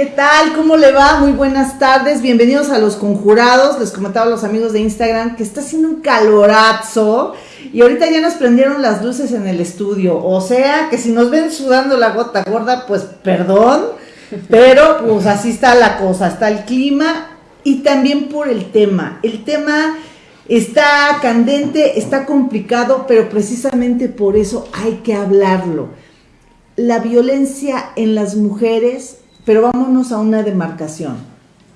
¿Qué tal? ¿Cómo le va? Muy buenas tardes. Bienvenidos a Los Conjurados. Les comentaba a los amigos de Instagram que está haciendo un calorazo. Y ahorita ya nos prendieron las luces en el estudio. O sea que si nos ven sudando la gota gorda, pues perdón. Pero pues así está la cosa. Está el clima y también por el tema. El tema está candente, está complicado, pero precisamente por eso hay que hablarlo. La violencia en las mujeres pero vámonos a una demarcación,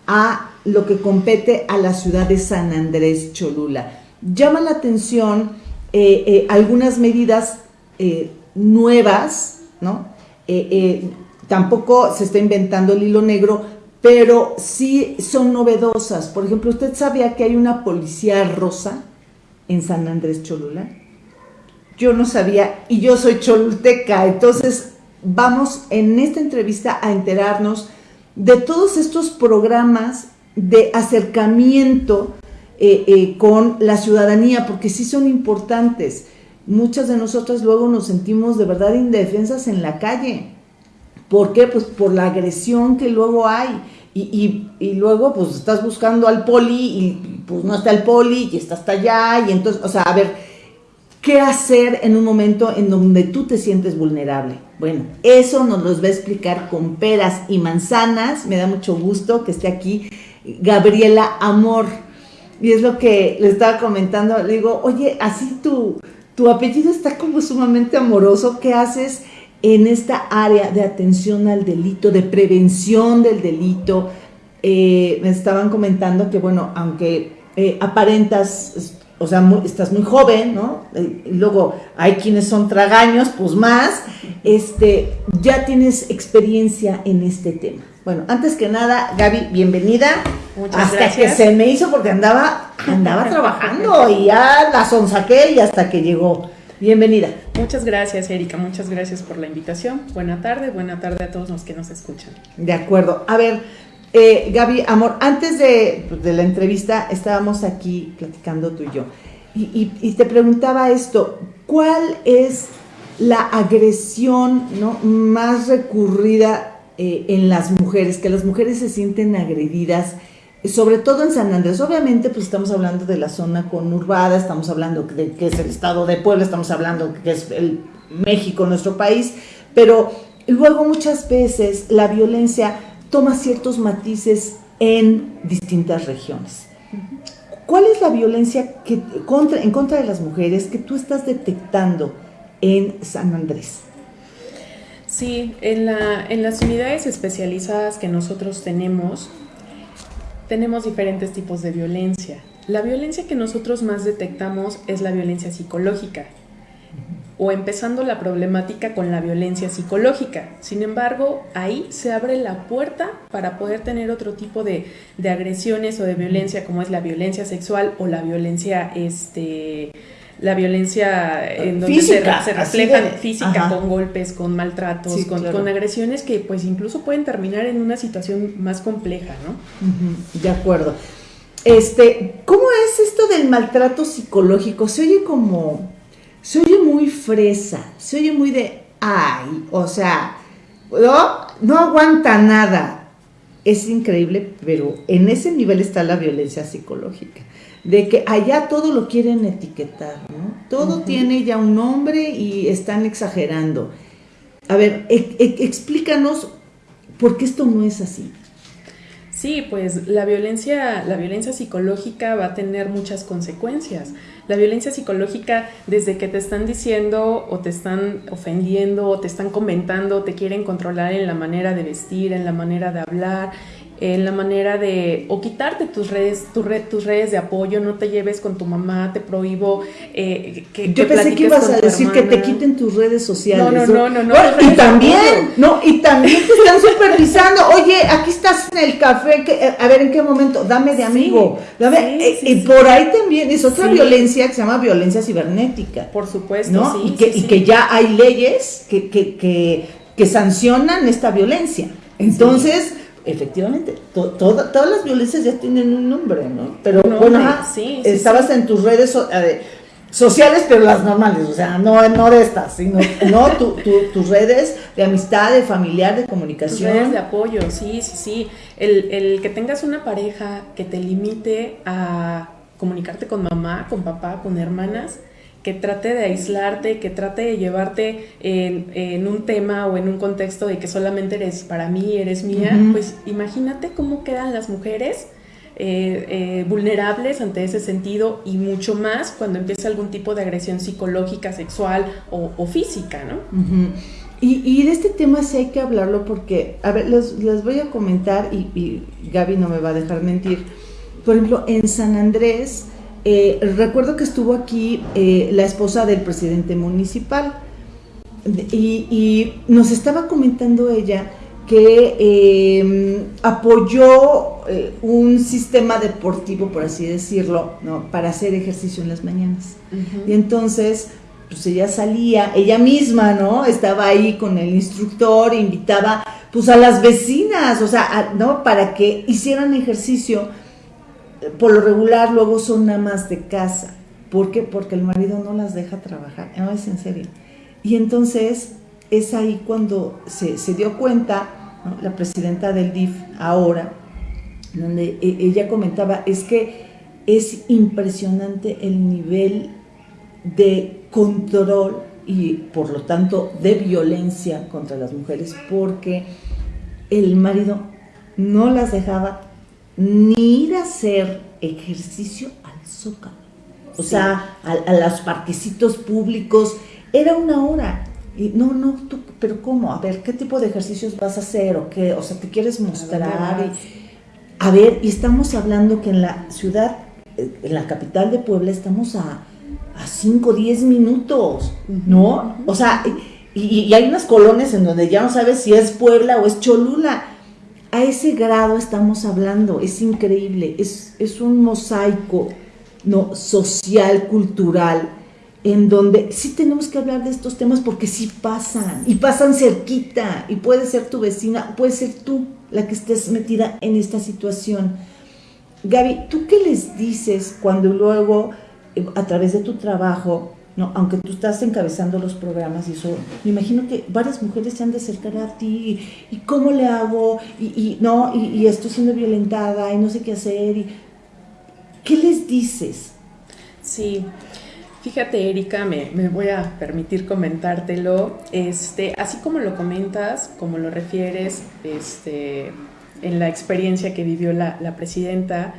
a lo que compete a la ciudad de San Andrés Cholula. Llama la atención eh, eh, algunas medidas eh, nuevas, ¿no? tampoco se está inventando el hilo negro, pero sí son novedosas. Por ejemplo, ¿usted sabía que hay una policía rosa en San Andrés Cholula? Yo no sabía y yo soy cholulteca, entonces vamos en esta entrevista a enterarnos de todos estos programas de acercamiento eh, eh, con la ciudadanía, porque sí son importantes. Muchas de nosotras luego nos sentimos de verdad indefensas en la calle. ¿Por qué? Pues por la agresión que luego hay. Y, y, luego pues estás buscando al poli y pues no está el poli y está hasta allá. Y entonces, o sea, a ver, ¿qué hacer en un momento en donde tú te sientes vulnerable? Bueno, eso nos los va a explicar con peras y manzanas. Me da mucho gusto que esté aquí Gabriela Amor. Y es lo que le estaba comentando. Le digo, oye, así tu, tu apellido está como sumamente amoroso. ¿Qué haces en esta área de atención al delito, de prevención del delito? Eh, me estaban comentando que, bueno, aunque eh, aparentas o sea, estás muy joven, ¿no? Y luego hay quienes son tragaños, pues más, este, ya tienes experiencia en este tema. Bueno, antes que nada, Gaby, bienvenida. Muchas hasta que se me hizo porque andaba, andaba trabajando y ya la sonsaqué y hasta que llegó. Bienvenida. Muchas gracias, Erika. Muchas gracias por la invitación. Buena tarde, buena tarde a todos los que nos escuchan. De acuerdo. A ver, eh, Gaby, amor, antes de, la entrevista estábamos aquí platicando tú y yo. Y, te preguntaba esto, ¿cuál es la agresión más recurrida eh, en las mujeres? Que las mujeres se sienten agredidas, sobre todo en San Andrés. Obviamente, pues estamos hablando de la zona conurbada, estamos hablando de que es el estado de Puebla, estamos hablando que es el México, nuestro país, pero luego muchas veces la violencia toma ciertos matices en distintas regiones. ¿Cuál es la violencia en contra de las mujeres que tú estás detectando en San Andrés? Sí, en las unidades especializadas que nosotros tenemos, tenemos diferentes tipos de violencia. La violencia que nosotros más detectamos es la violencia psicológica, o empezando la problemática con la violencia psicológica. Sin embargo, ahí se abre la puerta para poder tener otro tipo de, agresiones o de violencia, como es la violencia sexual o la violencia, este, la violencia en donde se, refleja física con golpes, con maltratos, con, con, agresiones que pues incluso pueden terminar en una situación más compleja, ¿no? De acuerdo. Este, ¿cómo es esto del maltrato psicológico? Se oye como se oye muy fresa, se oye muy de, ay, o sea, no, no aguanta nada. Es increíble, pero en ese nivel está la violencia psicológica, de que allá todo lo quieren etiquetar, ¿no? Todo tiene ya un nombre y están exagerando. A ver, e, e, explícanos por qué esto no es así. Sí, pues la violencia, la violencia psicológica va a tener muchas consecuencias. La violencia psicológica, desde que te están diciendo o te están ofendiendo o te están comentando, te quieren controlar en la manera de vestir, en la manera de hablar, en la manera de o quitarte tus redes tu red, tus redes de apoyo no te lleves con tu mamá te prohíbo eh, que yo pensé que ibas a decir que te quiten tus redes sociales no no no no, y también no. y también te están supervisando. Oye aquí estás en el café eh, a ver en qué momento dame de amigo. Dame eh, y por ahí también es otra violencia que se llama violencia cibernética por supuesto ¿no? y que y que ya hay leyes que que, que, que sancionan esta violencia. Entonces Efectivamente, todas las violencias ya tienen un nombre, ¿no? Pero bueno, estabas en tus redes sociales, pero las normales, o sea, no, no de estas, sino no tus redes de amistad, de familiar, de comunicación. Tus redes de apoyo, sí, sí, sí. El, el que tengas una pareja que te limite a comunicarte con mamá, con papá, con hermanas, que trate de aislarte, que trate de llevarte en, un tema o en un contexto de que solamente eres para mí, eres mía, pues imagínate cómo quedan las mujeres eh, eh, vulnerables ante ese sentido y mucho más cuando empieza algún tipo de agresión psicológica, sexual o, física, ¿no? y, de este tema sí hay que hablarlo porque, a ver, les, voy a comentar y, y Gaby no me va a dejar mentir. Por ejemplo, en San Andrés, eh, recuerdo que estuvo aquí eh, la esposa del presidente municipal y, nos estaba comentando ella que em, apoyó eh, un sistema deportivo, por así decirlo, para hacer ejercicio en las mañanas. Y entonces, pues ella salía, ella misma, ¿no? Estaba ahí con el instructor, invitaba pues a las vecinas, o sea, ¿no? Para que hicieran ejercicio por lo regular luego son más de casa. ¿Por qué? Porque el marido no las deja trabajar. No, es en serio. Y entonces es ahí cuando se, dio cuenta, la presidenta del DIF ahora, donde e, ella comentaba, es que es impresionante el nivel de control y por lo tanto de violencia contra las mujeres porque el marido no las dejaba ni ir a hacer ejercicio al zócalo. O sea, a, los parquecitos públicos, era una hora. Y no, no, tú, pero ¿cómo? A ver, ¿qué tipo de ejercicios vas a hacer? ¿O qué? O sea, ¿te quieres mostrar? a ver, y estamos hablando que en la ciudad, en la capital de Puebla, estamos a, a 5, 10 minutos, ¿no? O sea, y, y, hay unas colonias en donde ya no sabes si es Puebla o es Cholula a ese grado estamos hablando, es increíble, es, es un mosaico ¿no? social, cultural, en donde sí tenemos que hablar de estos temas porque sí pasan, y pasan cerquita, y puede ser tu vecina, puede ser tú la que estés metida en esta situación. Gaby, ¿tú qué les dices cuando luego, eh, a través de tu trabajo, no, aunque tú estás encabezando los programas y eso, me imagino que varias mujeres se han de acercar a ti y, cómo le hago y, no y, estoy siendo violentada y no sé qué hacer y ¿qué les dices? Sí, fíjate Erika, me, voy a permitir comentártelo, este, así como lo comentas, como lo refieres, este, en la experiencia que vivió la, la presidenta,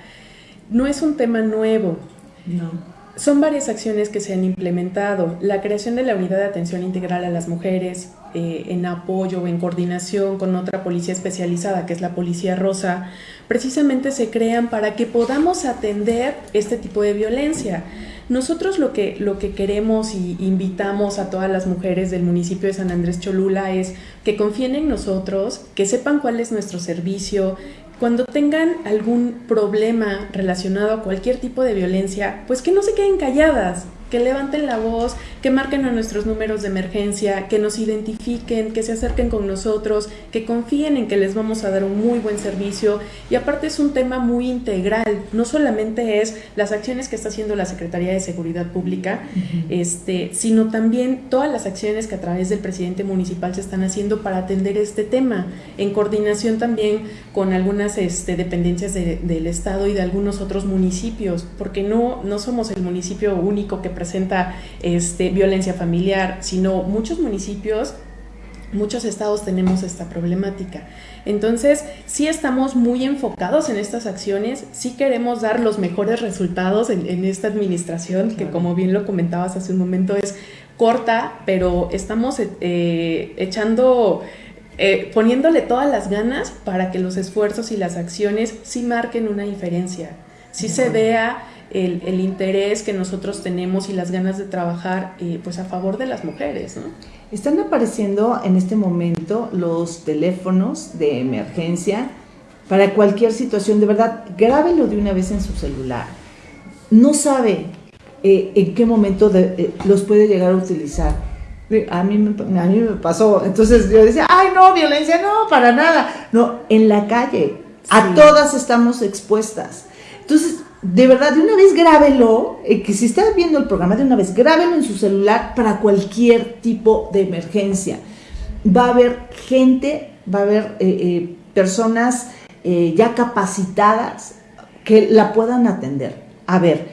no es un tema nuevo. No son varias acciones que se han implementado. La creación de la unidad de atención integral a las mujeres eh, en apoyo o en coordinación con otra policía especializada, que es la Policía Rosa, precisamente se crean para que podamos atender este tipo de violencia. Nosotros lo que, lo que queremos y invitamos a todas las mujeres del municipio de San Andrés Cholula es que confíen en nosotros, que sepan cuál es nuestro servicio, cuando tengan algún problema relacionado a cualquier tipo de violencia, pues que no se queden calladas, que levanten la voz, que marquen a nuestros números de emergencia, que nos identifiquen, que se acerquen con nosotros, que confíen en que les vamos a dar un muy buen servicio. Y aparte es un tema muy integral, no solamente es las acciones que está haciendo la Secretaría de Seguridad Pública, este, sino también todas las acciones que a través del presidente municipal se están haciendo para atender este tema, en coordinación también con algunas este, dependencias del Estado y de algunos otros municipios, porque no, no somos el municipio único que presenta este, violencia familiar, sino muchos municipios, muchos estados tenemos esta problemática. Entonces, sí estamos muy enfocados en estas acciones, sí queremos dar los mejores resultados en, esta administración, que como bien lo comentabas hace un momento, es corta, pero estamos eh, echando... Eh, poniéndole todas las ganas para que los esfuerzos y las acciones sí marquen una diferencia, sí se vea el, interés que nosotros tenemos y las ganas de trabajar eh, pues a favor de las mujeres. ¿no? Están apareciendo en este momento los teléfonos de emergencia para cualquier situación. De verdad, grábelo de una vez en su celular. No sabe eh, en qué momento eh, los puede llegar a utilizar. A mí, me, a mí me pasó. Entonces yo decía, ay, no, violencia, no, para nada. No, en la calle. A todas estamos expuestas. Entonces, de verdad, de una vez grábelo, eh, que si está viendo el programa, de una vez grábelo en su celular para cualquier tipo de emergencia. Va a haber gente, va a haber eh, eh, personas ya capacitadas que la puedan atender. A ver,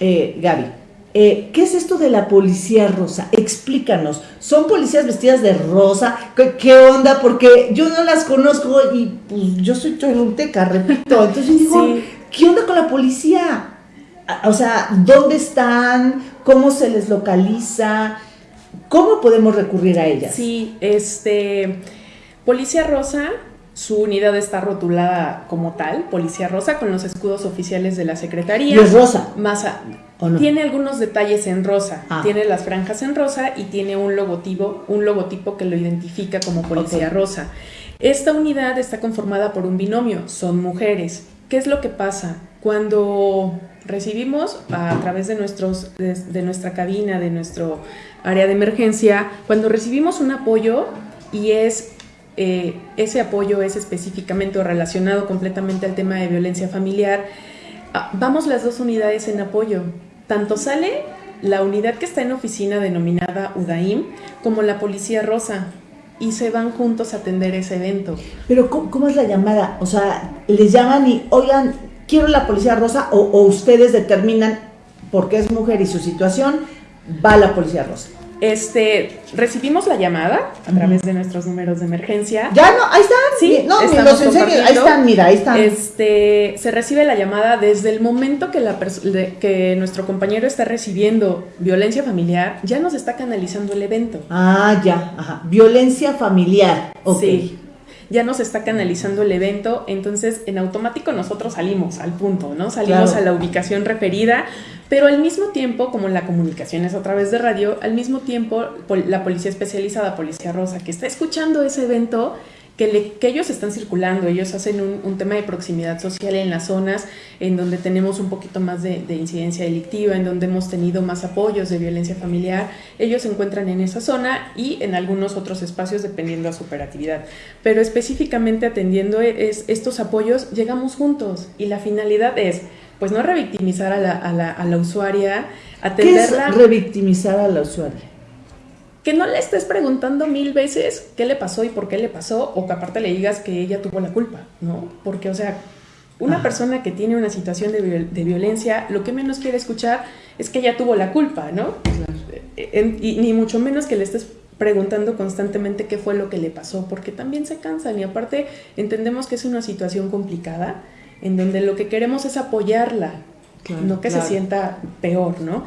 Gaby, ¿qué es esto de la policía rosa? Explícanos. ¿Son policías vestidas de rosa? ¿Qué, onda? Porque yo no las conozco y pues yo soy choluteca, repito. Entonces digo, ¿qué onda con la policía? O sea, ¿dónde están? ¿Cómo se les localiza? ¿Cómo podemos recurrir a ellas? Sí, este, Policía Rosa, su unidad está rotulada como tal, Policía Rosa, con los escudos oficiales de la Secretaría. ¿Y es rosa? Más Tiene algunos detalles en rosa, ah. tiene las franjas en rosa y tiene un logotipo, un logotipo que lo identifica como Policía Rosa. Esta unidad está conformada por un binomio, son mujeres. ¿Qué es lo que pasa? Cuando recibimos a través de, nuestra cabina, de nuestro área de emergencia, cuando recibimos un apoyo y es eh, ese apoyo es específicamente relacionado completamente al tema de violencia familiar, ah, vamos las dos unidades en apoyo. Tanto sale la unidad que está en oficina denominada UDAIM como la Policía Rosa y se van juntos a atender ese evento. Pero ¿cómo, es la llamada? O sea, les llaman y, oigan, quiero la policía rosa o, ustedes determinan, porque es mujer y su situación, va la policía rosa. Este, recibimos la llamada a través de nuestros números de emergencia. Ya no, ahí están. Sí, no, los ahí están, mira, ahí están. Este, se recibe la llamada desde el momento que, la que nuestro compañero está recibiendo violencia familiar, ya nos está canalizando el evento. Ah, ya, ajá. Violencia familiar. Sí ya nos está canalizando el evento, entonces en automático nosotros salimos al punto, ¿no? Salimos a la ubicación referida, pero al mismo tiempo, como la comunicación es a través de radio, al mismo tiempo la policía especializada, Policía Rosa, que está escuchando ese evento, que, ellos están circulando, ellos hacen un, tema de proximidad social en las zonas en donde tenemos un poquito más de, incidencia delictiva, en donde hemos tenido más apoyos de violencia familiar, ellos se encuentran en esa zona y en algunos otros espacios dependiendo a su operatividad. Pero específicamente atendiendo estos apoyos, llegamos juntos y la finalidad es, pues no revictimizar a la, a la, a la usuaria, atenderla. ¿Qué es revictimizar a la usuaria? que no le estés preguntando mil veces qué le pasó y por qué le pasó, o que aparte le digas que ella tuvo la culpa, ¿no? Porque, o sea, una persona que tiene una situación de, violencia, lo que menos quiere escuchar es que ella tuvo la culpa, ¿no? y ni mucho menos que le estés preguntando constantemente qué fue lo que le pasó, porque también se cansan y aparte entendemos que es una situación complicada en donde lo que queremos es apoyarla, no que se sienta peor, ¿no?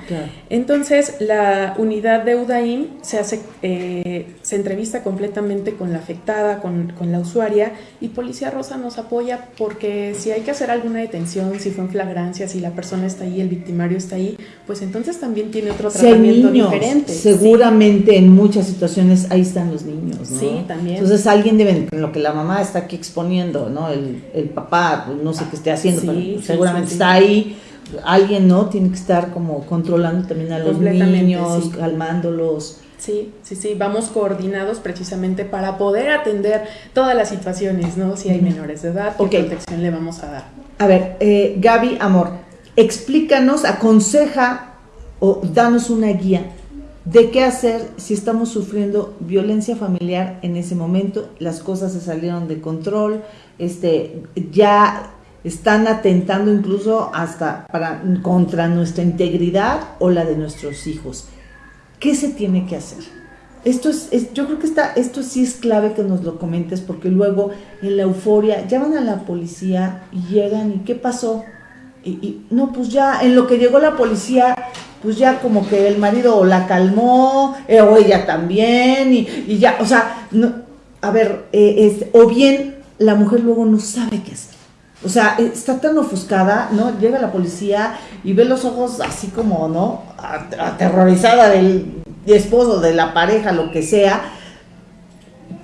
Entonces, la unidad de UDAIM se, hace, eh, se entrevista completamente con la afectada, con, la usuaria, y Policía Rosa nos apoya porque si hay que hacer alguna detención, si fue en flagrancia, si la persona está ahí, el victimario está ahí, pues entonces también tiene otro tratamiento diferente. Seguramente en muchas situaciones ahí están los niños, ¿no? Sí, también. Entonces alguien debe, lo que la mamá está aquí exponiendo, ¿no? El, el papá, pues, no sé qué esté haciendo, pero seguramente está ahí alguien no tiene que estar como controlando también a los niños, calmándolos. Sí, sí, sí, vamos coordinados precisamente para poder atender todas las situaciones, ¿no? Si hay menores de edad, ¿qué protección le vamos a dar? A ver, eh, Gaby, amor, explícanos, aconseja o danos una guía de qué hacer si estamos sufriendo violencia familiar en ese momento, las cosas se salieron de control, este, ya están atentando incluso hasta para, contra nuestra integridad o la de nuestros hijos. ¿Qué se tiene que hacer? Esto es, yo creo que está, esto sí es clave que nos lo comentes porque luego en la euforia llaman a la policía y llegan y ¿qué pasó? Y, no, pues ya en lo que llegó la policía, pues ya como que el marido la calmó, eh, o ella también, y, ya, o sea, no, a ver, eh, o bien la mujer luego no sabe qué hacer. O sea, está tan ofuscada, ¿no? Llega la policía y ve los ojos así como, ¿no? Aterrorizada del esposo, de la pareja, lo que sea.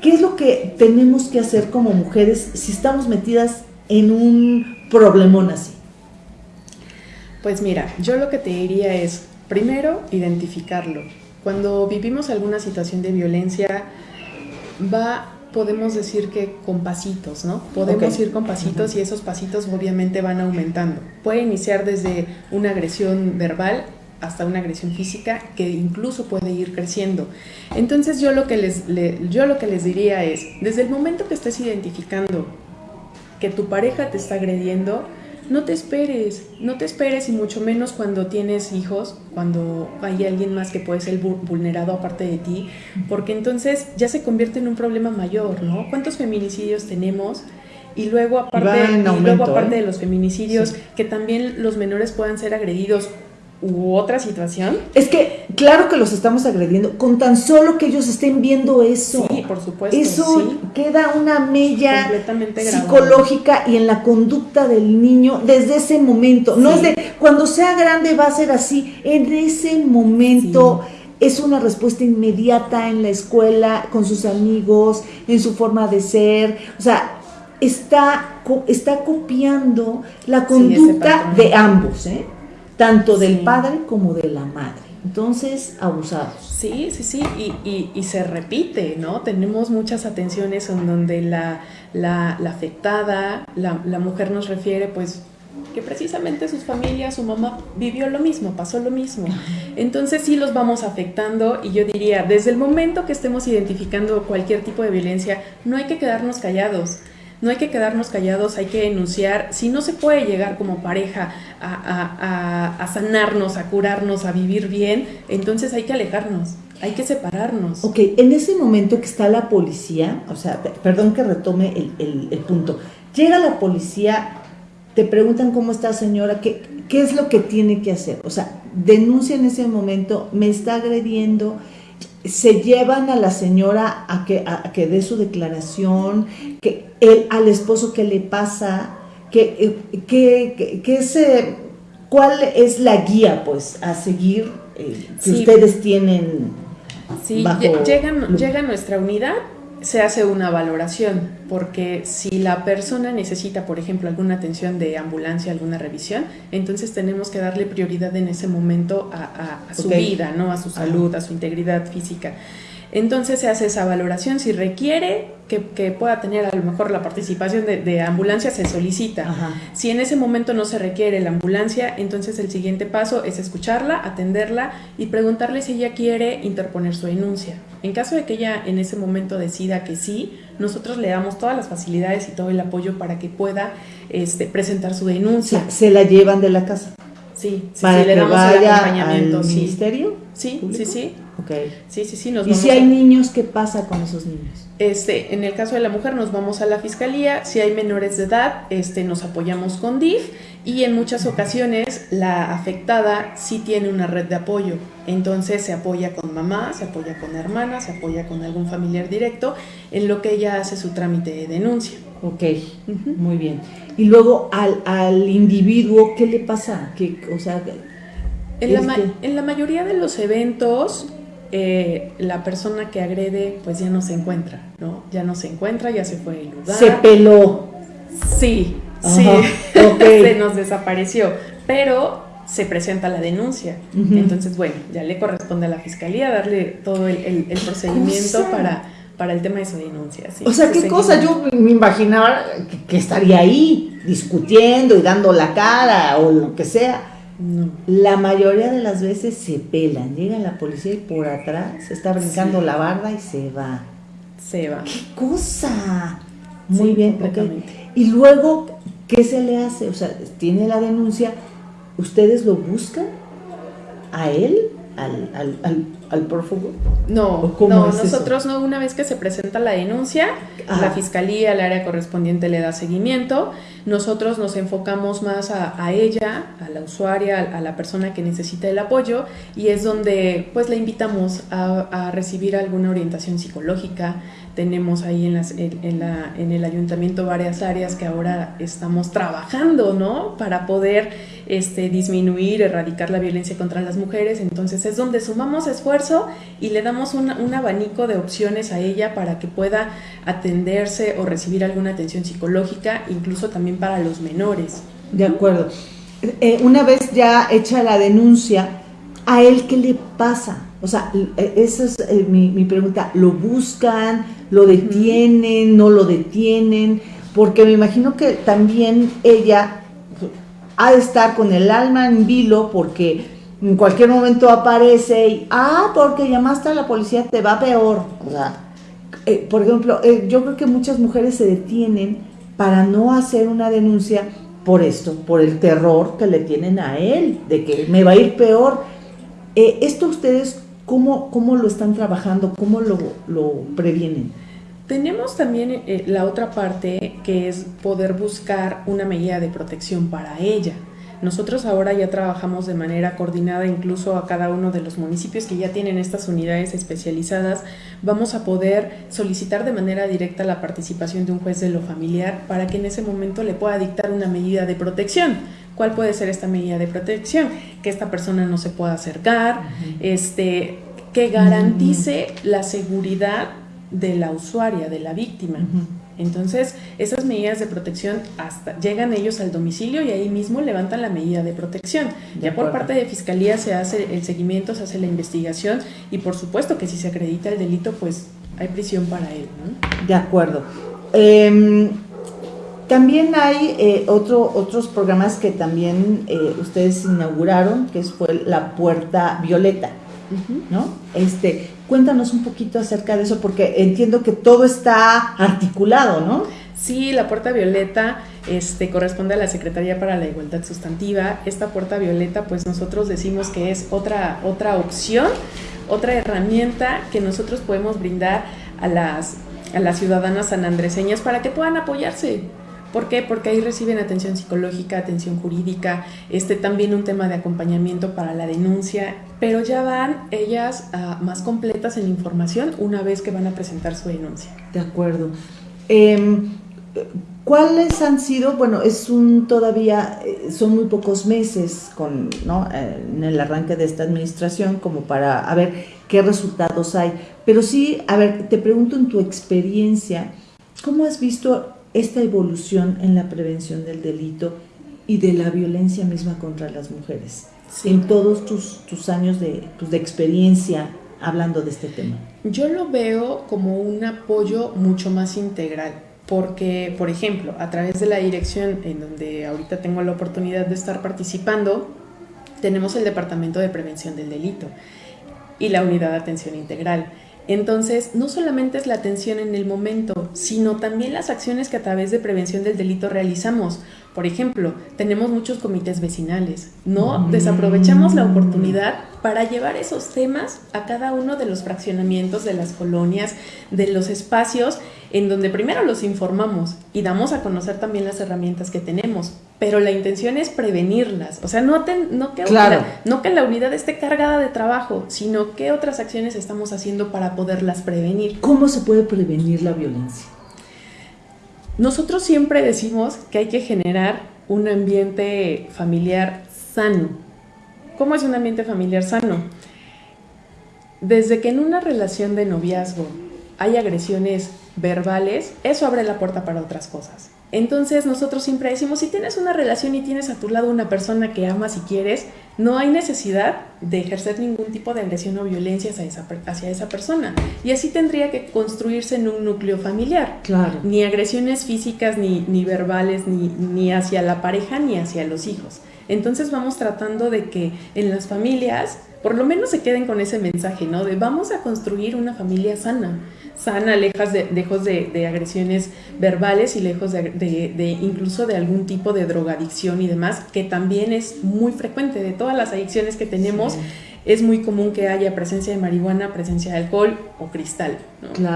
¿Qué es lo que tenemos que hacer como mujeres si estamos metidas en un problemón así? Pues mira, yo lo que te diría es, primero, identificarlo. Cuando vivimos alguna situación de violencia, va podemos decir que con pasitos, ¿no? Podemos ir con pasitos y esos pasitos obviamente van aumentando. Puede iniciar desde una agresión verbal hasta una agresión física que incluso puede ir creciendo. Entonces yo lo que les, yo lo que les diría es, desde el momento que estés identificando que tu pareja te está agrediendo, no te esperes, no te esperes y mucho menos cuando tienes hijos, cuando hay alguien más que puede ser vulnerado aparte de ti, porque entonces ya se convierte en un problema mayor, ¿no? ¿Cuántos feminicidios tenemos? Y luego aparte, y luego aparte ¿eh? de los feminicidios, que también los menores puedan ser agredidos u otra situación. Es que, claro que los estamos agrediendo, con tan solo que ellos estén viendo eso. Sí, por supuesto. Eso queda una mella psicológica y en la conducta del niño desde ese momento. No es de cuando sea grande va a ser así, en ese momento. Es una respuesta inmediata en la escuela, con sus amigos, en su forma de ser. O sea, está, está copiando la conducta de ambos. ¿eh? Tanto del padre como de la madre. Entonces, abusados. Sí, sí, sí, y, y, se repite, ¿no? Tenemos muchas atenciones en donde la, la, afectada, la, la, mujer nos refiere, pues, que precisamente sus familias, su mamá vivió lo mismo, pasó lo mismo. Entonces sí los vamos afectando y yo diría, desde el momento que estemos identificando cualquier tipo de violencia, no hay que quedarnos callados no hay que quedarnos callados, hay que denunciar. Si no se puede llegar como pareja a, sanarnos, a curarnos, a vivir bien, entonces hay que alejarnos. Hay que separarnos. Ok, en ese momento que está la policía, o sea, perdón que retome el, el, punto, llega la policía, te preguntan cómo está señora, ¿qué, qué es lo que tiene que hacer. O sea, denuncia en ese momento, me está agrediendo, se llevan a la señora a que, a, que dé su declaración, que él, al esposo qué le pasa, que, que, que, cuál es la guía pues a seguir eh, que ustedes tienen. Sí, llega nuestra unidad se hace una valoración, porque si la persona necesita, por ejemplo, alguna atención de ambulancia, alguna revisión, entonces tenemos que darle prioridad en ese momento a, su vida, ¿no? a su salud, a su integridad física. Entonces se hace esa valoración. Si requiere que, pueda tener a lo mejor la participación de, ambulancia, se solicita. Si en ese momento no se requiere la ambulancia, entonces el siguiente paso es escucharla, atenderla y preguntarle si ella quiere interponer su denuncia. En caso de que ella en ese momento decida que sí, nosotros le damos todas las facilidades y todo el apoyo para que pueda este, presentar su denuncia. ¿Se la llevan de la casa? Sí, sí, para le damos el acompañamiento. Al ministerio? Sí, sí, sí. Okay. Sí, sí, sí. ¿Y si hay niños, qué pasa con esos niños? Este, en el caso de la mujer nos vamos a la fiscalía, si hay menores de edad, este, nos apoyamos con DIF y en muchas ocasiones la afectada sí tiene una red de apoyo, entonces se apoya con mamá, se apoya con hermana, se apoya con algún familiar directo en lo que ella hace su trámite de denuncia. Ok, muy bien. Y luego al, al individuo, ¿qué le pasa? ¿Qué, o sea, en, la, en la mayoría de los eventos eh, la persona que agrede pues ya no se encuentra, ¿no? Ya no se encuentra, ya se fue del lugar. Se peló. Sí, sí, se nos desapareció, pero se presenta la denuncia. Entonces, bueno, ya le corresponde a la fiscalía darle todo el, procedimiento para, para el tema de su denuncia. o sea, ¿qué cosa? Yo me imaginaba que estaría ahí discutiendo y dando la cara o lo que sea la mayoría de las veces se pelan, llega la policía y por atrás se está brincando la barda y se va. Se va. ¡Qué cosa! Muy bien, Y luego, ¿qué se le hace? O sea, tiene la denuncia, ¿ustedes lo buscan a él? Al, al, al, al prófugo? No, no nosotros no, una vez que se presenta la denuncia, la fiscalía, el área correspondiente le da seguimiento, nosotros nos enfocamos más a, ella, a la usuaria, a, la persona que necesita el apoyo y es donde pues la invitamos a, a recibir alguna orientación psicológica, tenemos ahí en, las, en, la, en, el ayuntamiento varias áreas que ahora estamos trabajando, ¿no? Para poder este, disminuir, erradicar la violencia contra las mujeres. Entonces es donde sumamos esfuerzo y le damos un, un abanico de opciones a ella para que pueda atenderse o recibir alguna atención psicológica, incluso también para los menores. De acuerdo. Eh, una vez ya hecha la denuncia, ¿a él qué le pasa? O sea, e, esa es eh, mi, mi, pregunta. ¿Lo buscan? ¿Lo detienen? ¿No lo detienen? Porque me imagino que también ella ha de estar con el alma en vilo porque en cualquier momento aparece y, ah, porque llamaste a la policía te va peor. O sea, eh, por ejemplo, eh, yo creo que muchas mujeres se detienen para no hacer una denuncia por esto, por el terror que le tienen a él, de que me va a ir peor. Eh, ¿Esto ustedes cómo, cómo lo están trabajando? ¿Cómo lo, lo previenen? Tenemos también la otra parte que es poder buscar una medida de protección para ella. Nosotros ahora ya trabajamos de manera coordinada incluso a cada uno de los municipios que ya tienen estas unidades especializadas. Vamos a poder solicitar de manera directa la participación de un juez de lo familiar para que en ese momento le pueda dictar una medida de protección. ¿Cuál puede ser esta medida de protección? Que esta persona no se pueda acercar, este, que garantice la seguridad de la usuaria, de la víctima. Entonces, esas medidas de protección hasta llegan ellos al domicilio y ahí mismo levantan la medida de protección. ya por parte de Fiscalía se hace el seguimiento, se hace la investigación y por supuesto que si se acredita el delito, pues hay prisión para él. De acuerdo. Em, también hay eh, otro, otros programas que también eh, ustedes inauguraron, que fue la Puerta Violeta. ¿no? Este, cuéntanos un poquito acerca de eso, porque entiendo que todo está articulado, ¿no? Sí, la puerta violeta este, corresponde a la Secretaría para la Igualdad Sustantiva. Esta puerta violeta, pues nosotros decimos que es otra, otra opción, otra herramienta que nosotros podemos brindar a las, a las ciudadanas sanandreseñas para que puedan apoyarse, ¿Por qué? Porque ahí reciben atención psicológica, atención jurídica, este, también un tema de acompañamiento para la denuncia, pero ya van ellas ah, más completas en información una vez que van a presentar su denuncia. De acuerdo. Em, ¿Cuáles han sido? Bueno, es un todavía, eh, son muy pocos meses con, ¿no? Eh, en el arranque de esta administración como para a ver qué resultados hay. Pero sí, a ver, te pregunto en tu experiencia, ¿cómo has visto esta evolución en la prevención del delito y de la violencia misma contra las mujeres en todos tus, tus años de, pues, de experiencia hablando de este tema? Yo lo veo como un apoyo mucho más integral, porque, por ejemplo, a través de la dirección en donde ahorita tengo la oportunidad de estar participando, tenemos el Departamento de Prevención del Delito y la Unidad de Atención Integral. Entonces, no solamente es la atención en el momento, sino también las acciones que a través de prevención del delito realizamos. Por ejemplo, tenemos muchos comités vecinales, ¿no? Mm. Desaprovechamos la oportunidad para llevar esos temas a cada uno de los fraccionamientos de las colonias, de los espacios en donde primero los informamos y damos a conocer también las herramientas que tenemos, pero la intención es prevenirlas, o sea, no, no, que, no que la unidad esté cargada de trabajo, sino qué otras acciones estamos haciendo para poderlas prevenir. ¿Cómo se puede prevenir la violencia? Nosotros siempre decimos que hay que generar un ambiente familiar sano. ¿Cómo es un ambiente familiar sano? Desde que en una relación de noviazgo hay agresiones verbales, eso abre la puerta para otras cosas. Entonces nosotros siempre decimos, si tienes una relación y tienes a tu lado una persona que amas y quieres, no hay necesidad de ejercer ningún tipo de agresión o violencia hacia esa, hacia esa persona. Y así tendría que construirse en un núcleo familiar. Claro. Ni agresiones físicas, ni, ni verbales, ni, ni hacia la pareja, ni hacia los hijos. Entonces vamos tratando de que en las familias por lo menos se queden con ese mensaje, ¿no? De vamos a construir una familia sana sana, lejos de, lejos de, agresiones verbales y lejos de, incluso de algún tipo de drogadicción y demás, que también es muy frecuente de todas las adicciones que tenemos es muy común que haya presencia de marihuana, presencia de alcohol o cristal.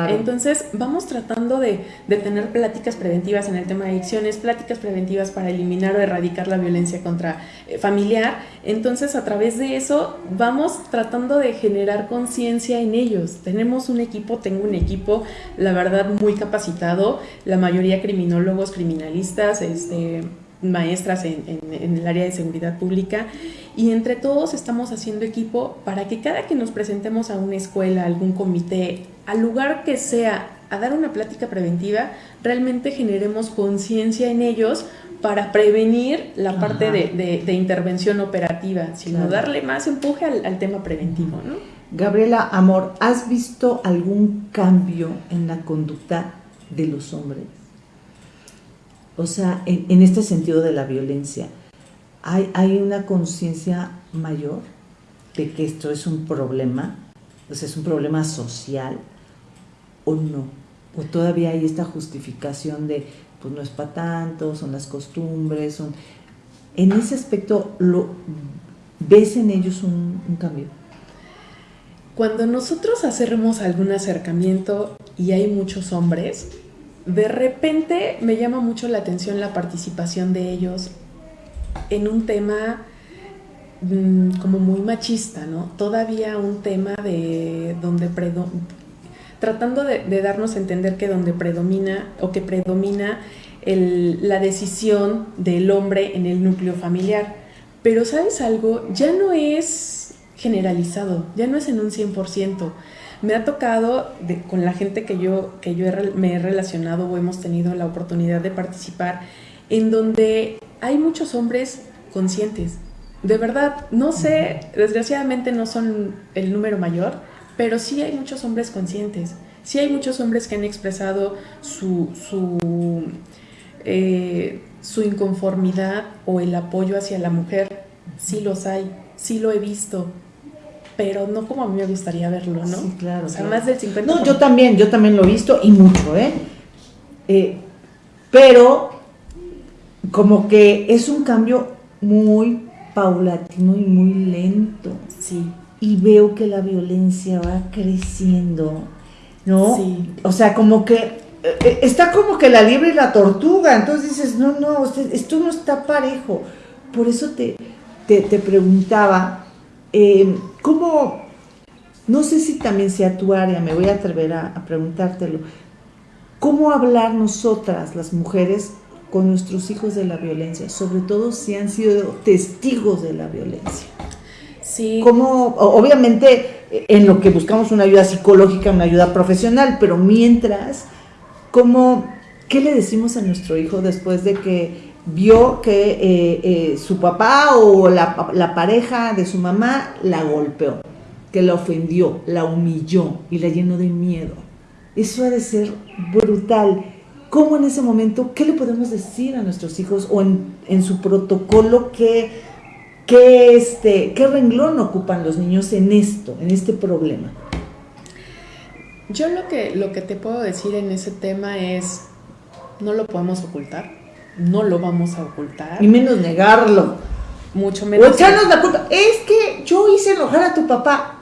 Entonces vamos tratando de, tener pláticas preventivas en el tema de adicciones, pláticas preventivas para eliminar o erradicar la violencia contra eh, familiar. Entonces a través de eso vamos tratando de generar conciencia en ellos. Tenemos un equipo, tengo un equipo, la verdad, muy capacitado, la mayoría criminólogos, criminalistas, este maestras en, el área de seguridad pública y entre todos estamos haciendo equipo para que cada que nos presentemos a una escuela, a algún comité, al lugar que sea, a dar una plática preventiva, realmente generemos conciencia en ellos para prevenir la parte de, intervención operativa, sino darle más empuje al, tema preventivo. ¿no? Gabriela Amor, ¿has visto algún cambio en la conducta de los hombres? O sea, en, este sentido de la violencia, ¿hay, hay una conciencia mayor de que esto es un problema? O sea, es un problema social o no? ¿O todavía hay esta justificación de, pues no es para tanto, son las costumbres, son... En ese aspecto, ¿ves en ellos un cambio? Cuando nosotros hacemos algún acercamiento y hay muchos hombres, de repente me llama mucho la atención la participación de ellos en un tema mm, como muy machista, ¿no? Todavía un tema de donde tratando de, darnos a entender que donde predomina o que predomina la decisión del hombre en el núcleo familiar. Pero sabes algo, ya no es generalizado, ya no es en un 100%. Me ha tocado con la gente que yo, que yo me he relacionado o hemos tenido la oportunidad de participar, en donde hay muchos hombres conscientes. De verdad, no sé, desgraciadamente no son el número mayor, pero sí hay muchos hombres conscientes. Sí hay muchos hombres que han expresado su, su, eh, su inconformidad o el apoyo hacia la mujer. Sí los hay, sí lo he visto pero no como a mí me gustaría verlo, ¿no? Sí, claro. O sea, más del 50%. No, yo también, yo también lo he visto y mucho, ¿eh? ¿eh? Pero como que es un cambio muy paulatino y muy lento. Sí. Y veo que la violencia va creciendo, ¿no? Sí. O sea, como que eh, eh, está como que la liebre y la tortuga, entonces dices, no, no, esto no está parejo. Por eso te, te, te preguntaba, eh, ¿cómo, no sé si también sea tu área, me voy a atrever a, preguntártelo, ¿cómo hablar nosotras, las mujeres, con nuestros hijos de la violencia, sobre todo si han sido testigos de la violencia? Sí. Como, obviamente, en lo que buscamos una ayuda psicológica, una ayuda profesional, pero mientras, ¿cómo, ¿qué le decimos a nuestro hijo después de que vio que eh, eh, su papá o la, pareja de su mamá la golpeó, que la ofendió, la humilló y la llenó de miedo. Eso ha de ser brutal. ¿Cómo en ese momento, qué le podemos decir a nuestros hijos o en, su protocolo, qué, este, qué renglón ocupan los niños en esto, en este problema? Yo lo que, lo que te puedo decir en ese tema es, no lo podemos ocultar no lo vamos a ocultar. Y menos negarlo. Mucho menos. O echarnos la culpa. Es que yo hice enojar a tu papá.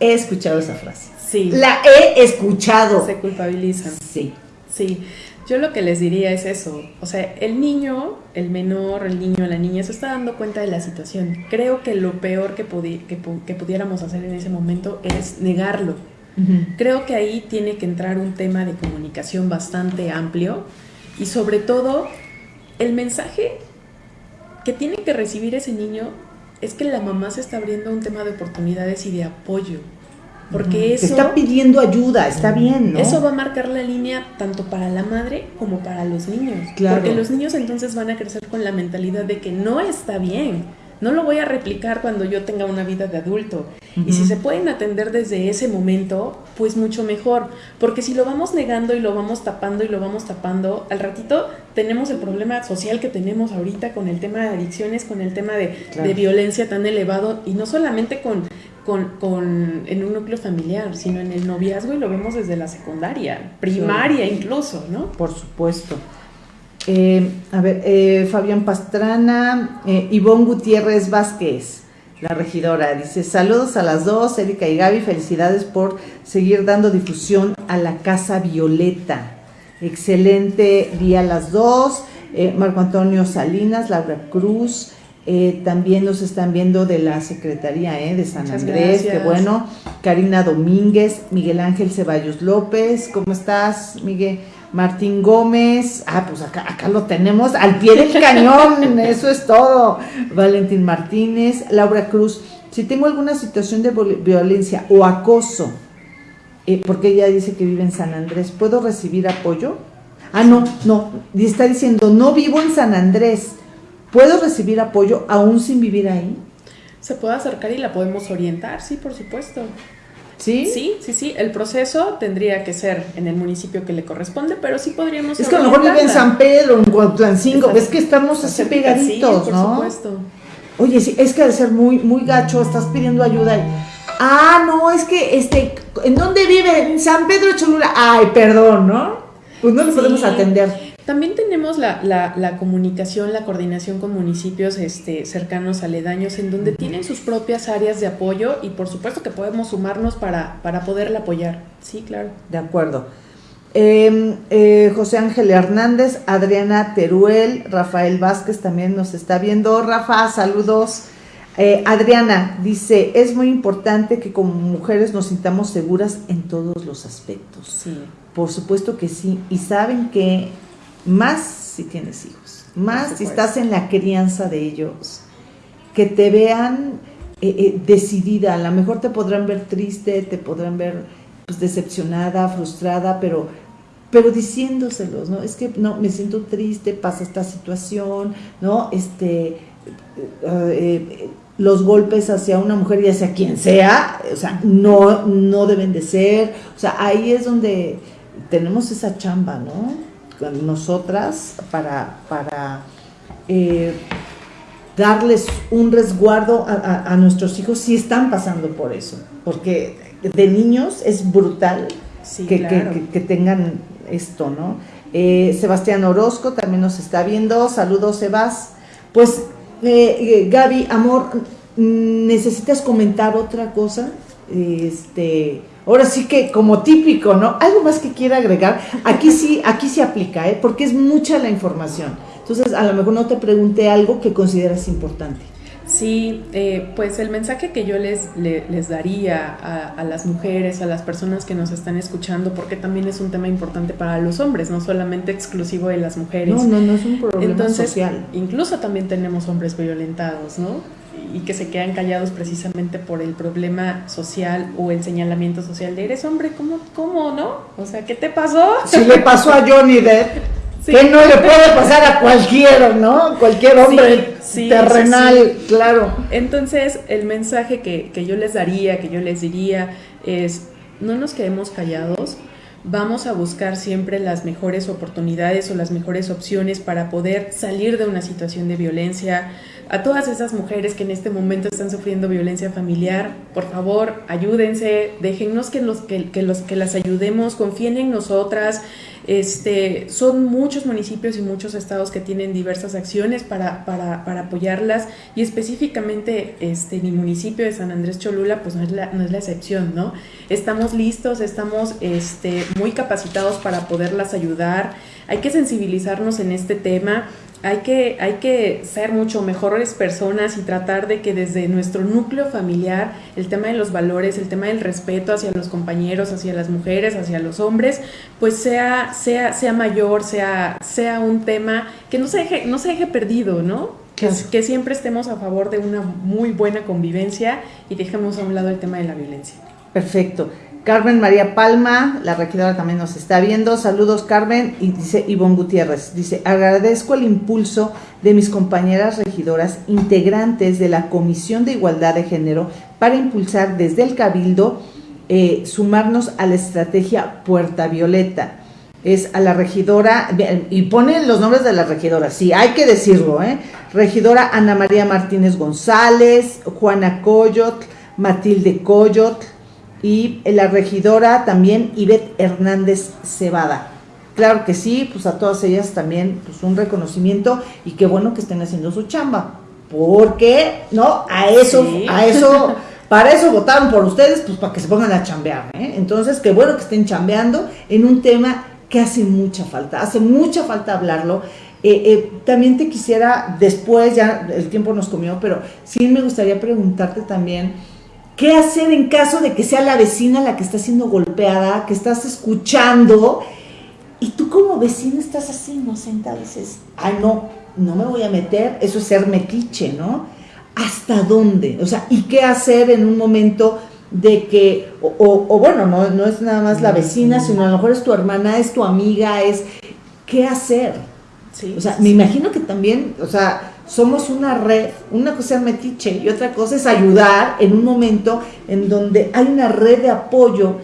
He escuchado esa frase. Sí. La he escuchado. Se culpabilizan. Sí. Sí. Yo lo que les diría es eso. O sea, el niño, el menor, el niño, la niña se está dando cuenta de la situación. Creo que lo peor que, que, pudiéramos hacer en ese momento es negarlo. Creo que ahí tiene que entrar un tema de comunicación bastante amplio y sobre todo el mensaje que tiene que recibir ese niño es que la mamá se está abriendo un tema de oportunidades y de apoyo. Porque eso... está pidiendo ayuda, está bien, ¿no? Eso va a marcar la línea tanto para la madre como para los niños. Claro. Porque los niños entonces van a crecer con la mentalidad de que no está bien no lo voy a replicar cuando yo tenga una vida de adulto. Y si se pueden atender desde ese momento, pues mucho mejor. Porque si lo vamos negando y lo vamos tapando y lo vamos tapando, al ratito tenemos el problema social que tenemos ahorita con el tema de adicciones, con el tema de, violencia tan elevado y no solamente con, con, en un núcleo familiar, sino en el noviazgo y lo vemos desde la secundaria, primaria incluso, ¿no? Por supuesto. Eh, a ver, eh, Fabián Pastrana, eh, Ivonne Gutiérrez Vázquez, la regidora, dice, saludos a las dos, Erika y Gaby, felicidades por seguir dando difusión a la Casa Violeta. Excelente día a las dos. Marco Antonio Salinas, Laura Cruz, también nos están viendo de la Secretaría de San Andrés, qué bueno. Karina Domínguez, Miguel Ángel Ceballos López, ¿cómo estás, Miguel? Martín Gómez, ah, pues acá, acá lo tenemos al pie del cañón, eso es todo. Valentín Martínez, Laura Cruz, si tengo alguna situación de violencia o acoso, eh, porque ella dice que vive en San Andrés, ¿puedo recibir apoyo? Ah, no, no, está diciendo, no vivo en San Andrés, ¿puedo recibir apoyo aún sin vivir ahí? se pueda acercar y la podemos orientar, sí, por supuesto. ¿Sí? Sí, sí, sí. El proceso tendría que ser en el municipio que le corresponde, pero sí podríamos. Es que a lo mejor vive en San Pedro, en Cuautlancingo. Es que estamos así pegaditos, sí, por supuesto. Oye, sí, es que de ser muy, muy gacho, estás pidiendo ayuda. Y, ah, no, es que, este, ¿en dónde vive? En San Pedro Cholula. Ay, perdón, ¿no? Pues no le podemos atender. También tenemos la, la, comunicación, la coordinación con municipios este, cercanos, aledaños, en donde tienen sus propias áreas de apoyo y por supuesto que podemos sumarnos para, para poderla apoyar. Sí, claro. De acuerdo. Em, eh, José Ángel Hernández, Adriana Teruel, Rafael Vázquez también nos está viendo. Rafa, saludos. Eh, Adriana dice, es muy importante que como mujeres nos sintamos seguras en todos los aspectos. Sí. Por supuesto que sí. Y saben que más si tienes hijos, más si estás en la crianza de ellos, que te vean eh, eh, decidida, a lo mejor te podrán ver triste, te podrán ver pues, decepcionada, frustrada, pero, pero diciéndoselos, ¿no? Es que no, me siento triste, pasa esta situación, ¿no? Este, eh, los golpes hacia una mujer y hacia quien sea, o sea, no, no deben de ser, o sea, ahí es donde tenemos esa chamba, ¿no? Nosotras para, para eh, darles un resguardo a, nuestros hijos si están pasando por eso, porque de niños es brutal que, tengan esto, ¿no? Eh, Sebastián Orozco también nos está viendo, saludos Sebas. Pues eh, Gaby, amor, ¿necesitas comentar otra cosa? Este Ahora sí que como típico, ¿no? Algo más que quiera agregar. Aquí sí, aquí sí aplica, ¿eh? Porque es mucha la información. Entonces, a lo mejor no te pregunté algo que consideras importante. Sí, eh, pues el mensaje que yo les, les, daría a, las mujeres, a las personas que nos están escuchando, porque también es un tema importante para los hombres, no solamente exclusivo de las mujeres. No, no, no es un problema Entonces, social. Incluso también tenemos hombres violentados, ¿no? Y que se quedan callados precisamente por el problema social o el señalamiento social de eres hombre, ¿cómo, cómo no? O sea, ¿qué te pasó? Si le pasó a Johnny Depp, que no le puede pasar a cualquiera, ¿no? Cualquier hombre terrenal, claro. Entonces, el mensaje que, que yo les daría, que yo les diría, es no nos quedemos callados, vamos a buscar siempre las mejores oportunidades o las mejores opciones para poder salir de una situación de violencia, a todas esas mujeres que en este momento están sufriendo violencia familiar, por favor, ayúdense, déjennos que los que, los que las ayudemos, confíen en nosotras. Este, son muchos municipios y muchos estados que tienen diversas acciones para, para, para apoyarlas y específicamente este, mi municipio de San Andrés Cholula pues no es la, no es la excepción, ¿no? Estamos listos, estamos este, muy capacitados para poderlas ayudar, hay que sensibilizarnos en este tema hay que, hay que ser mucho mejores personas y tratar de que desde nuestro núcleo familiar el tema de los valores, el tema del respeto hacia los compañeros, hacia las mujeres, hacia los hombres, pues sea, sea, sea mayor, sea, sea un tema que no se deje, no se deje perdido, ¿no? Que, que siempre estemos a favor de una muy buena convivencia y dejemos a un lado el tema de la violencia. Perfecto. Carmen María Palma, la regidora también nos está viendo. Saludos Carmen y dice Ivonne Gutiérrez. Dice, agradezco el impulso de mis compañeras regidoras integrantes de la Comisión de Igualdad de Género para impulsar desde el Cabildo eh, sumarnos a la estrategia Puerta Violeta. Es a la regidora, y ponen los nombres de la regidora, sí, hay que decirlo, ¿eh? Regidora Ana María Martínez González, Juana Coyot, Matilde Coyot, y la regidora también Ivette Hernández Cebada. Claro que sí, pues a todas ellas también pues un reconocimiento y qué bueno que estén haciendo su chamba, porque no, a eso, a eso, para eso votaron por ustedes, pues para que se pongan a chambear, ¿eh? Entonces, qué bueno que estén chambeando en un tema que hace mucha falta, hace mucha falta hablarlo. Eh, eh, también te quisiera, después ya el tiempo nos comió, pero sí me gustaría preguntarte también, ¿Qué hacer en caso de que sea la vecina la que está siendo golpeada, que estás escuchando y tú como vecino estás así inocente, dices, ay no, no me voy a meter, eso es ser metiche, ¿no? ¿Hasta dónde? O sea, ¿y qué hacer en un momento de que, o, bueno, no, no es nada más la vecina, sino a lo mejor es tu hermana, es tu amiga, es, ¿qué hacer? o sea, me imagino que también, o sea, somos una red, una cosa es metiche y otra cosa es ayudar en un momento en donde hay una red de apoyo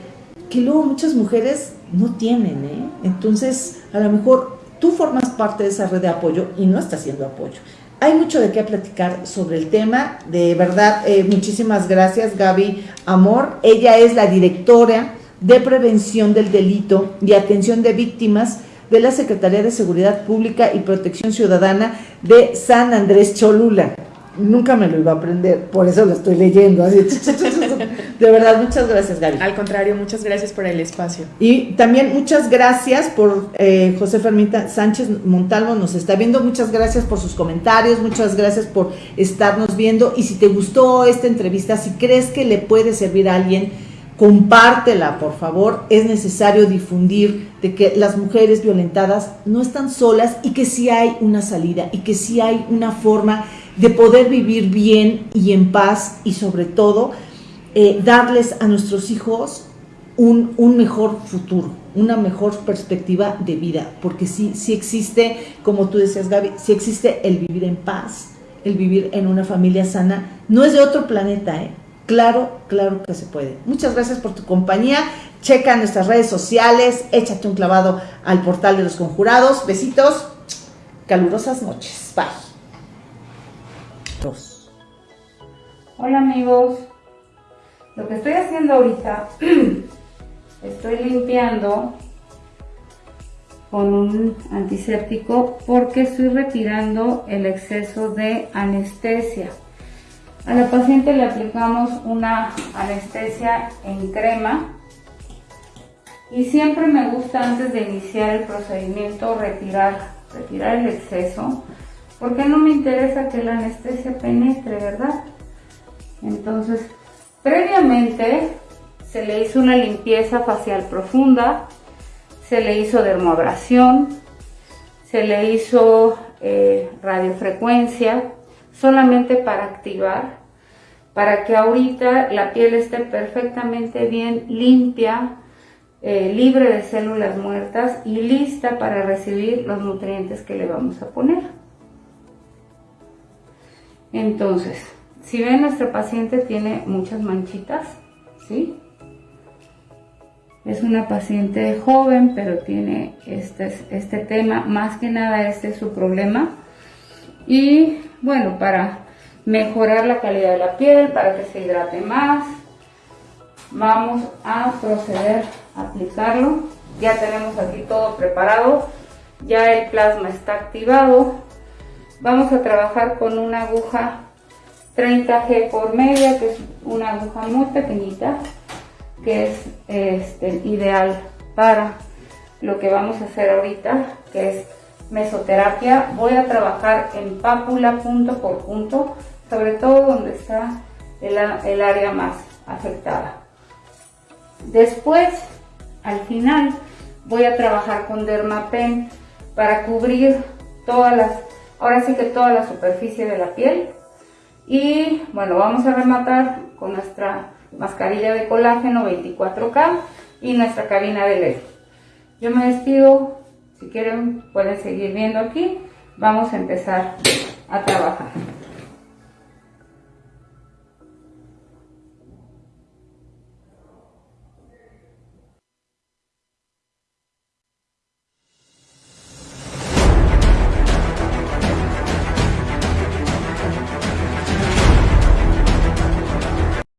que luego muchas mujeres no tienen, ¿eh? Entonces, a lo mejor tú formas parte de esa red de apoyo y no estás haciendo apoyo. Hay mucho de qué platicar sobre el tema. De verdad, eh, muchísimas gracias, Gaby Amor. Ella es la directora de Prevención del Delito y Atención de Víctimas de la Secretaría de Seguridad Pública y Protección Ciudadana de San Andrés Cholula. Nunca me lo iba a aprender, por eso lo estoy leyendo. Así. De verdad, muchas gracias, Gaby. Al contrario, muchas gracias por el espacio. Y también muchas gracias por eh, José Fermita Sánchez Montalvo, nos está viendo. Muchas gracias por sus comentarios, muchas gracias por estarnos viendo. Y si te gustó esta entrevista, si crees que le puede servir a alguien, compártela, por favor. Es necesario difundir de que las mujeres violentadas no están solas y que sí hay una salida y que sí hay una forma de poder vivir bien y en paz y sobre todo eh, darles a nuestros hijos un, mejor futuro, una mejor perspectiva de vida, porque sí existe, como tú decías Gaby, sí existe el vivir en paz, el vivir en una familia sana, no es de otro planeta, ¿eh? Claro, claro que se puede. Muchas gracias por tu compañía. Checa nuestras redes sociales, échate un clavado al portal de los conjurados. Besitos, calurosas noches. Bye. Hola amigos, lo que estoy haciendo ahorita, estoy limpiando con un antiséptico porque estoy retirando el exceso de anestesia. A la paciente le aplicamos una anestesia en crema y siempre me gusta antes de iniciar el procedimiento retirar, retirar el exceso porque no me interesa que la anestesia penetre, ¿verdad? Entonces Previamente se le hizo una limpieza facial profunda, se le hizo dermoabrasión, se le hizo eh, radiofrecuencia, solamente para activar, para que ahorita la piel esté perfectamente bien limpia, eh, libre de células muertas y lista para recibir los nutrientes que le vamos a poner. Entonces, si ven, nuestro paciente tiene muchas manchitas, ¿sí? Es una paciente joven, pero tiene este, este tema, más que nada este es su problema. Y bueno, para mejorar la calidad de la piel, para que se hidrate más, vamos a proceder a aplicarlo. Ya tenemos aquí todo preparado, ya el plasma está activado. Vamos a trabajar con una aguja 30G por media, que es una aguja muy pequeñita, que es este, ideal para lo que vamos a hacer ahorita, que es mesoterapia. Voy a trabajar en pápula punto por punto, sobre todo donde está el, área más afectada. Después, al final, voy a trabajar con Dermapen para cubrir todas las, ahora sí que toda la superficie de la piel y bueno, vamos a rematar con nuestra mascarilla de colágeno 24K y nuestra cabina de LED. Yo me despido, si quieren pueden seguir viendo aquí. Vamos a empezar a trabajar.